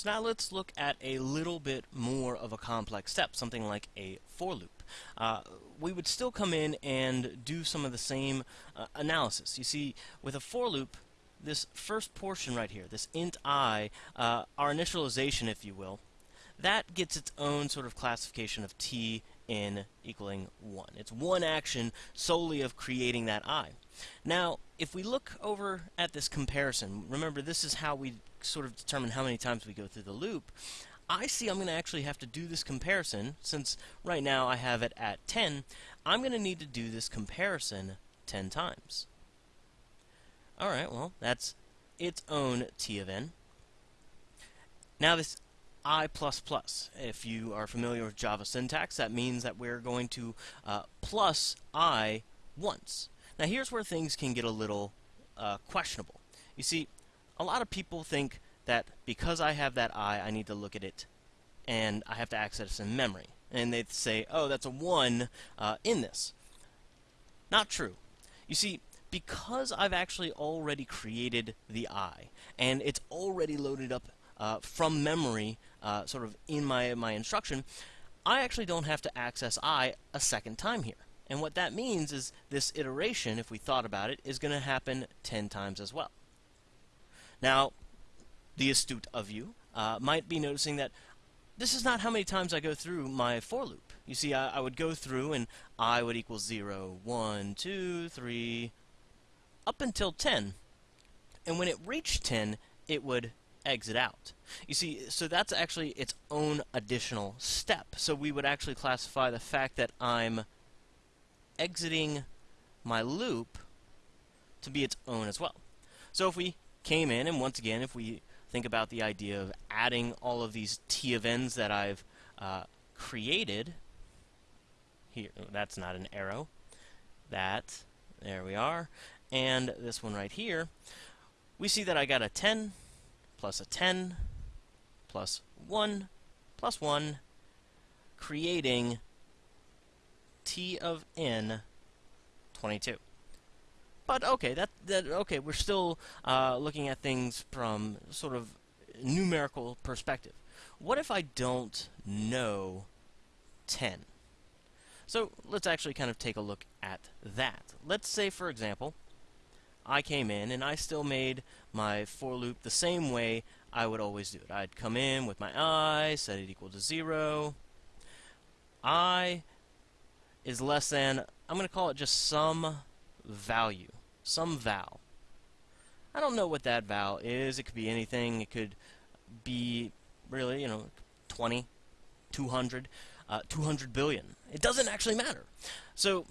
So now let's look at a little bit more of a complex step, something like a for loop. Uh, we would still come in and do some of the same uh, analysis. You see, with a for loop, this first portion right here, this int i, uh, our initialization, if you will, that gets its own sort of classification of t in equaling 1. It's one action solely of creating that i. Now, if we look over at this comparison, remember this is how we sort of determine how many times we go through the loop. I see I'm going to actually have to do this comparison, since right now I have it at 10, I'm going to need to do this comparison 10 times. Alright, well, that's its own t of n. Now this i++. If you are familiar with Java syntax, that means that we're going to uh, plus i once. Now here's where things can get a little uh, questionable. You see, a lot of people think that because I have that i, I need to look at it and I have to access in memory. And they say, oh, that's a 1 uh, in this. Not true. You see, because I've actually already created the i, and it's already loaded up uh, from memory, uh, sort of in my, my instruction, I actually don't have to access i a second time here. And what that means is this iteration, if we thought about it, is going to happen 10 times as well. Now, the astute of you uh, might be noticing that this is not how many times I go through my for loop. You see, I, I would go through and i would equal 0, 1, 2, 3, up until 10. And when it reached 10, it would exit out. You see, so that's actually its own additional step. So we would actually classify the fact that I'm exiting my loop to be its own as well. So if we came in, and once again, if we think about the idea of adding all of these t of n's that I've uh, created, here, that's not an arrow, that, there we are, and this one right here, we see that I got a 10 plus a 10 plus 1 plus 1, creating t of n 22. But okay, that that okay, we're still uh, looking at things from sort of numerical perspective. What if I don't know 10? So let's actually kind of take a look at that. Let's say, for example, I came in and I still made my for loop the same way I would always do it. I'd come in with my i, set it equal to 0. i is less than, I'm going to call it just some value, some val. I don't know what that val is. It could be anything. It could be really, you know, 20, 200, uh, 200 billion. It doesn't actually matter. So,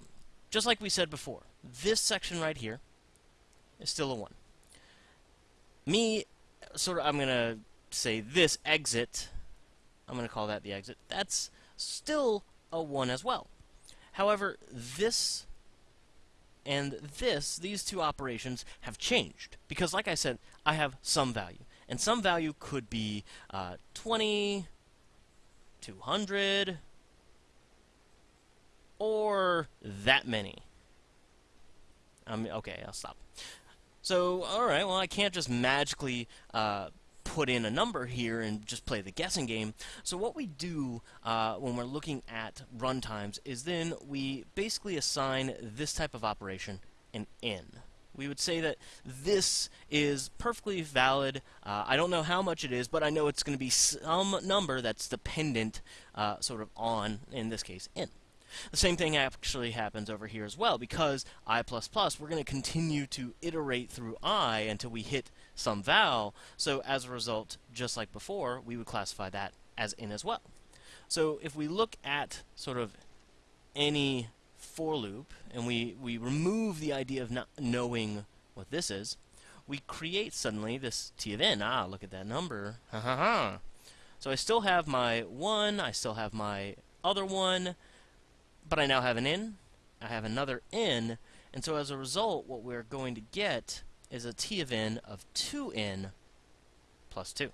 just like we said before, this section right here is still a 1. Me, sort of, I'm going to say this exit, I'm going to call that the exit, that's still a 1 as well. However, this and this, these two operations, have changed. Because, like I said, I have some value. And some value could be uh, 20, 200, or that many. Um, okay, I'll stop. So, alright, well, I can't just magically uh, put in a number here and just play the guessing game. So what we do uh, when we're looking at runtimes is then we basically assign this type of operation an n. We would say that this is perfectly valid. Uh, I don't know how much it is, but I know it's going to be some number that's dependent uh, sort of on, in this case, n. The same thing actually happens over here as well, because i++, plus we're going to continue to iterate through i until we hit some val, so as a result, just like before, we would classify that as n as well. So if we look at sort of any for loop, and we, we remove the idea of not knowing what this is, we create suddenly this t of n. Ah, look at that number. Ha ha ha. So I still have my 1, I still have my other one, but I now have an n, I have another n, and so as a result, what we're going to get is a t of n of 2n plus 2.